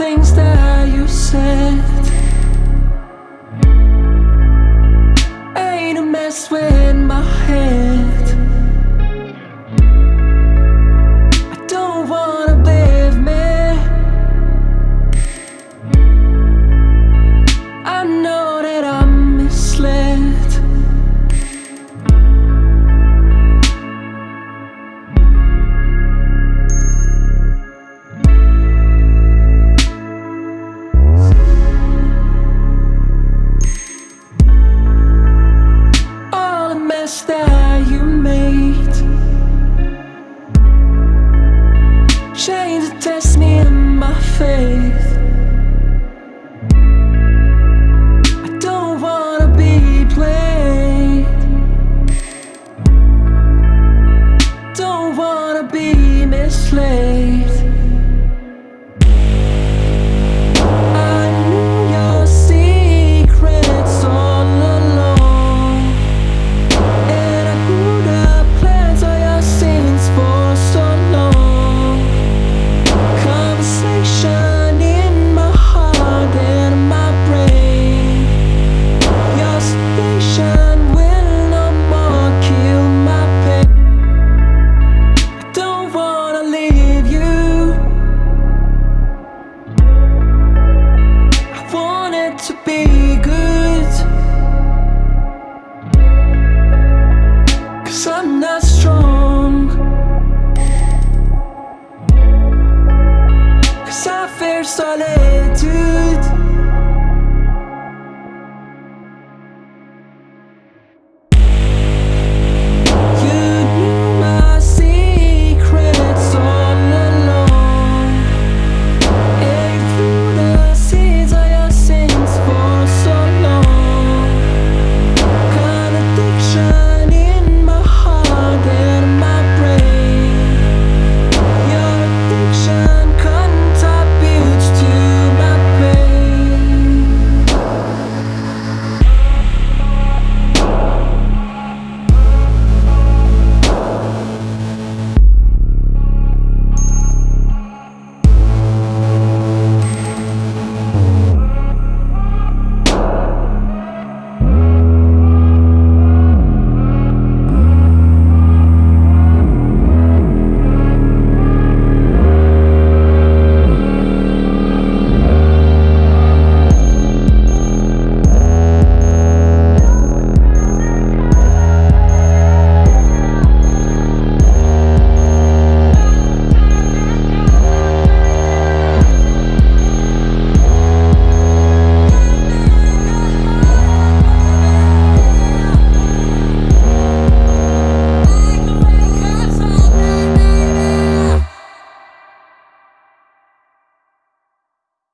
things that you said. faith. I don't wanna be played Don't wanna be misled. soleil, tu